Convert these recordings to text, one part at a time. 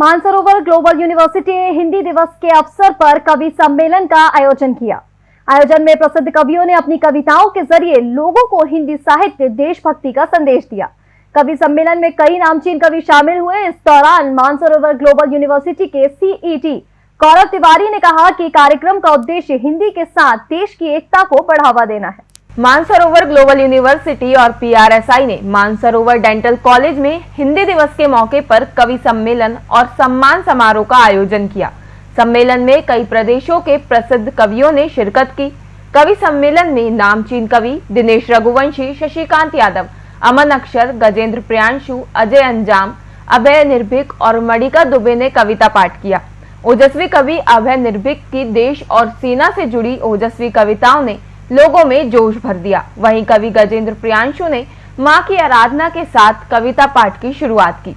Mansarovar global university ने हिंदी दिवस के अवसर पर कवि सम्मेलन का आयोजन किया। आयोजन में प्रसिद्ध कवियों ने अपनी कविताओं के ज़रिए लोगों को हिंदी साहित्य, देशभक्ति का संदेश दिया। कवि सम्मेलन में कई नामचीन कवि शामिल हुए। इस दौरान मानसरोवर ग्लोबल यूनिवर्सिटी के सीईटी गौरव तिवारी ने कहा कि कार्यक्रम का उद्देश्य हिंदी के साथ देश की एकता को बढ़ावा देना है। मानसरोवर ग्लोबल यूनिवर्सिटी और पीआरएसआई ने मानसरोवर डेंटल कॉलेज में हिंदी दिवस के मौके पर कवि सम्मेलन और सम्मान समारोह का आयोजन किया। सम्मेलन में कई प्रदेशों के प्रसिद्ध कवियों ने शिरकत की। कवि सम्मेलन में नामचीन कवि दिनेश रघुवंशी, शशिकांत यादव, अमन अक्षर, गजेंद्र प्रियांशु, अजय अंजाम, अभय निर्भीक और मणिका दुबे ने कविता पाठ किया। ओजस्वी कवि अभय निर्भीक की देश और सेना से जुड़ी ओजस्वी कविताओं ने लोगों में जोश भर दिया। वहीं कवि गजेंद्र प्रियांशु ने माँ की आराधना के साथ कविता पाठ की शुरुआत की।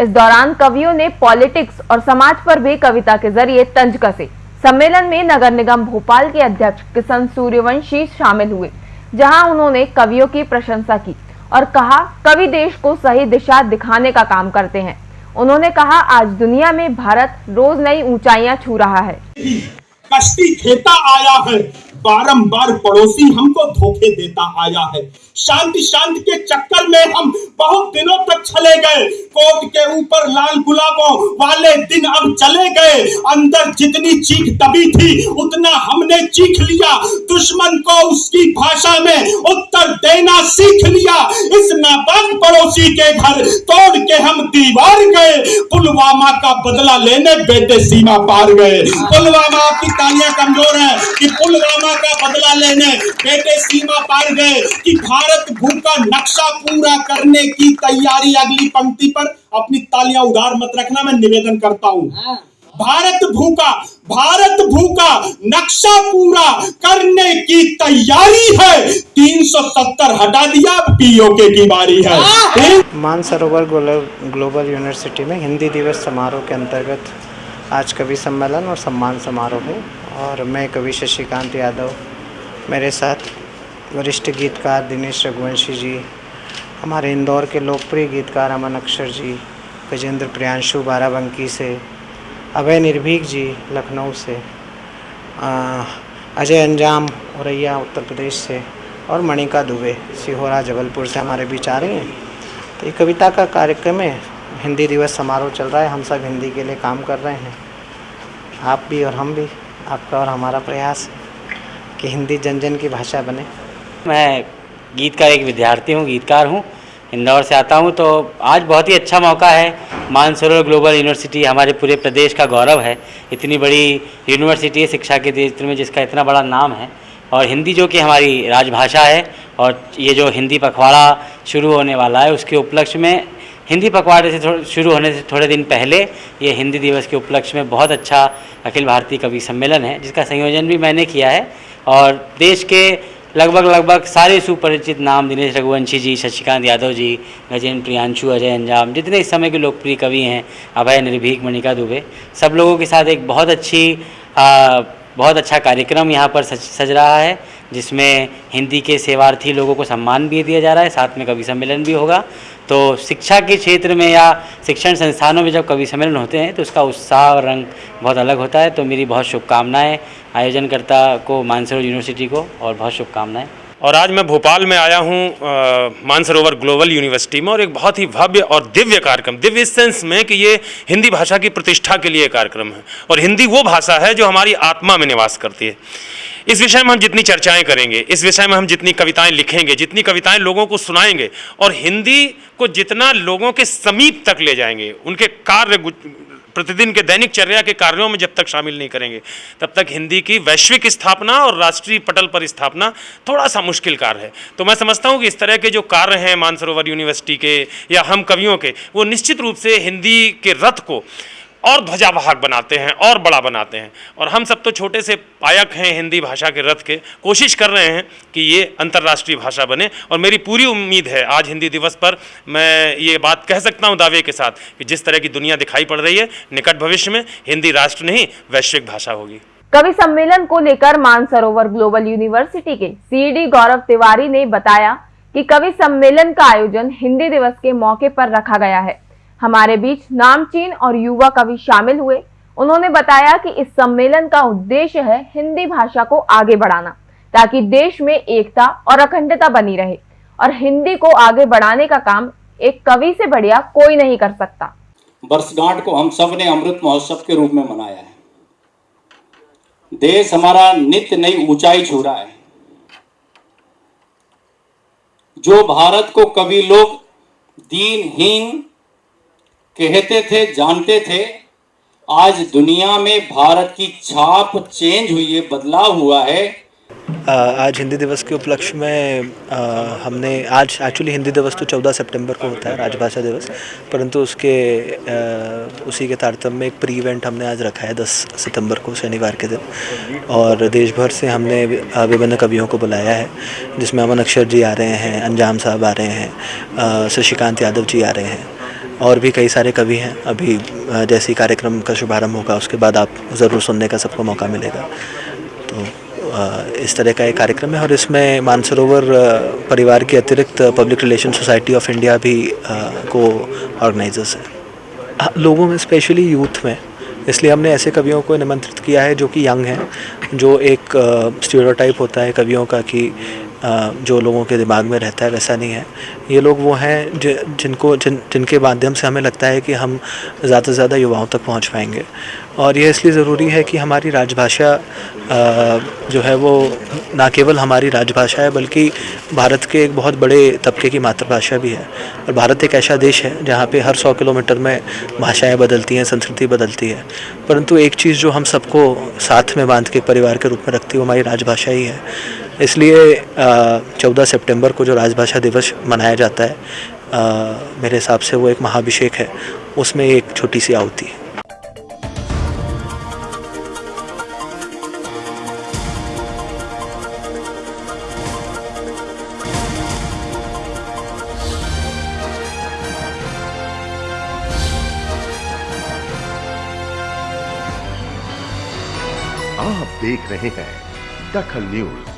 इस दौरान कवियों ने पॉलिटिक्स और समाज पर भी कविता के ज़रिए तंज कसे। सम्मेलन में नगर निगम भोपाल के अध्यक्ष किशन सूर्यवंशी शामिल हुए, जहाँ उन्होंने कवियों की प्रशंसा की और कहा, कवि देश को सही दिशा दिखाने का काम करते हैं। उन्होंने कहा, आज दुनिया में भारत रोज नई ऊंचाइयाँ छू रहा है। कश्ती खेता आया है। बारंबार पड़ोसी हमको धोखे देता आया है। शांति शांति के चक्कर में हम बहुत दिनों तक चले गए। कोट के ऊपर लाल गुलाबों वाले दिन अब चले गए। अंदर जितनी चीख दबी थी, उतना हमने चीख लिया। दुश्मन को उसकी भाषा में उत्तर देना सीख लिया। इस नापाक पड़ोसी के घर तोड़ के हम दीवार गए। पुलवामा का बदला लेने बेटे सीमा पार गए। पुलवामा आपकी तालियाँ कमज़ोर है कि पुलवामा का बदला लेने बेटे सीमा पार गए कि भारत भूख का नक्शा पूरा करने की तैयारी अगली पंक्ति पर अपनी तालियाँ उधार मत रखना मैं निवेदन करता हूँ। भारत भूखा भारत भूखा नक्शा पूरा करने की तैयारी है। 370 हटा दिया पीओके की बारी है। मानसरोवर ग्लोबल ग्लोबल यूनिवर्सिटी में हिंदी दिवस समारोह के अंतर्गत आज कवि सम्मेलन और सम्मान समारोह है और मैं कवि शशिकांत यादव, मेरे साथ वरिष्ठ गीतकार दिनेश रघुवंशी जी, हमारे इंदौर के लोकप्रिय गीतकार अमन अक्षर जी, गजेंद्र प्रियांशु बाराबंकी से, अभय निर्भीक जी लखनऊ से अजय अंजाम औरैया उत्तर प्रदेश से और मणिका दुबे, सिहोरा जबलपुर से हमारे बीच आ रही हैं। तो ये कविता का कार्यक्रम है। हिंदी दिवस समारोह चल रहा है, हम सब हिंदी के लिए काम कर रहे हैं। आप भी और हम भी, आपका और हमारा प्रयास कि हिंदी जन जन की भाषा बने। मैं गीत का एक विद्यार्थी हूँ, गीतकार हूँ, इंदौर से आता हूँ तो आज बहुत ही अच्छा मौका है। मानसरोवर ग्लोबल यूनिवर्सिटी हमारे पूरे प्रदेश का गौरव है। इतनी बड़ी यूनिवर्सिटी है शिक्षा के क्षेत्र में, जिसका इतना बड़ा नाम है। और हिंदी जो कि हमारी राजभाषा है, और ये जो हिंदी पखवाड़ा शुरू होने वाला है, उसके उपलक्ष्य में हिंदी पखवाड़े से शुरू होने से थोड़े दिन पहले ये हिंदी दिवस के उपलक्ष्य में बहुत अच्छा अखिल भारतीय कवि सम्मेलन है जिसका संयोजन भी मैंने किया है। और देश के लगभग लगभग सारे सुपरिचित नाम दिनेश रघुवंशी जी शशिकांत यादव जी गजेंद्र प्रियांशु अजय अंजाम जितने इस समय के लोकप्रिय कवि हैं अभय निर्भीक मणिका दुबे सब लोगों के साथ एक बहुत अच्छी आ, बहुत अच्छा कार्यक्रम यहाँ पर सज सज रहा है जिसमें हिंदी के सेवार्थी लोगों को सम्मान भी दिया जा रहा है साथ में कवि सम्मेलन भी होगा। तो शिक्षा के क्षेत्र में या शिक्षण संस्थानों में जब कवि सम्मेलन होते हैं तो उसका उत्साह और रंग बहुत अलग होता है। तो मेरी बहुत शुभकामनाएँ आयोजनकर्ता को, मानसरोवर यूनिवर्सिटी को, और बहुत शुभकामनाएँ। और आज मैं भोपाल में आया हूँ मानसरोवर ग्लोबल यूनिवर्सिटी में, और एक बहुत ही भव्य और दिव्य कार्यक्रम, दिव्य इस सेंस में कि ये हिंदी भाषा की प्रतिष्ठा के लिए कार्यक्रम है। और हिंदी वो भाषा है जो हमारी आत्मा में निवास करती है। इस विषय में हम जितनी चर्चाएँ करेंगे, इस विषय में हम जितनी कविताएँ लिखेंगे, जितनी कविताएँ लोगों को सुनाएँगे और हिंदी को जितना लोगों के समीप तक ले जाएँगे, उनके कार्य प्रतिदिन के दैनिक चर्या के कार्यों में जब तक शामिल नहीं करेंगे, तब तक हिंदी की वैश्विक स्थापना और राष्ट्रीय पटल पर स्थापना थोड़ा सा मुश्किल कार्य है। तो मैं समझता हूँ कि इस तरह के जो कार्य हैं मानसरोवर यूनिवर्सिटी के या हम कवियों के, वो निश्चित रूप से हिंदी के रथ को और ध्वजावाहक बनाते हैं, और बड़ा बनाते हैं। और हम सब तो छोटे से पायक हैं हिंदी भाषा के रथ के, कोशिश कर रहे हैं कि ये अंतर्राष्ट्रीय भाषा बने। और मेरी पूरी उम्मीद है, आज हिंदी दिवस पर मैं ये बात कह सकता हूँ दावे के साथ कि जिस तरह की दुनिया दिखाई पड़ रही है, निकट भविष्य में हिंदी राष्ट्र नहीं, वैश्विक भाषा होगी। कवि सम्मेलन को लेकर मानसरोवर ग्लोबल यूनिवर्सिटी के सी गौरव तिवारी ने बताया कि कवि सम्मेलन का आयोजन हिंदी दिवस के मौके पर रखा गया है। हमारे बीच नामचीन और युवा कवि शामिल हुए। उन्होंने बताया कि इस सम्मेलन का उद्देश्य है हिंदी भाषा को आगे बढ़ाना, ताकि देश में एकता और अखंडता बनी रहे। और हिंदी को आगे बढ़ाने का काम एक कवि से बढ़िया कोई नहीं कर सकता। वर्षगांठ को हम सबने अमृत महोत्सव के रूप में मनाया है। देश हमारा नित्य नई ऊंचाई छू रहा है। जो भारत को कवि लोग दीनहीन कहते थे जानते थे आज दुनिया में भारत की छाप चेंज हुई है बदलाव हुआ है। आज हिंदी दिवस के उपलक्ष्य में आ, हमने आज एक्चुअली हिंदी दिवस तो 14 सितंबर को होता है राजभाषा दिवस परंतु उसके आ, उसी के तारतम्य में एक प्री इवेंट हमने आज रखा है 10 सितंबर को शनिवार के दिन। और देश भर से हमने विभिन्न कवियों को बुलाया है जिसमें अमन अक्षर जी आ रहे हैं अंजाम साहब आ रहे हैं शशिकांत यादव जी आ रहे हैं। और भी कई सारे कवि हैं। अभी जैसे ही कार्यक्रम का शुभारंभ होगा, उसके बाद आप ज़रूर सुनने का सबको मौका मिलेगा। तो इस तरह का एक कार्यक्रम है और इसमें मानसरोवर परिवार के अतिरिक्त public relation society of India भी को ऑर्गेनाइजर्स हैं। लोगों में, स्पेशली यूथ में, इसलिए हमने ऐसे कवियों को निमंत्रित किया है जो कि यंग हैं, जो एक स्टीरियोटाइप होता है कवियों का कि जो लोगों के दिमाग में रहता है वैसा नहीं है। ये लोग वो हैं जि, जिनको जिन जिनके माध्यम से हमें लगता है कि हम ज़्यादा से ज़्यादा युवाओं तक पहुँच पाएँगे। और यह इसलिए ज़रूरी है कि हमारी राजभाषा जो है वो ना केवल हमारी राजभाषा है बल्कि भारत के एक बहुत बड़े तबके की मातृभाषा भी है। और भारत एक ऐसा देश है जहाँ पे हर सौ किलोमीटर में भाषाएँ बदलती हैं संस्कृति बदलती है। परंतु एक चीज़ जो हम सबको साथ में बाँध के परिवार के रूप में रखती है वो हमारी राजभाषा ही है। इसलिए चौदह सितंबर को जो राजभाषा दिवस मनाया जाता है अ, मेरे हिसाब से वो एक महाभिषेक है। उसमें एक छोटी सी आहुति है। आप देख रहे हैं दखल न्यूज़।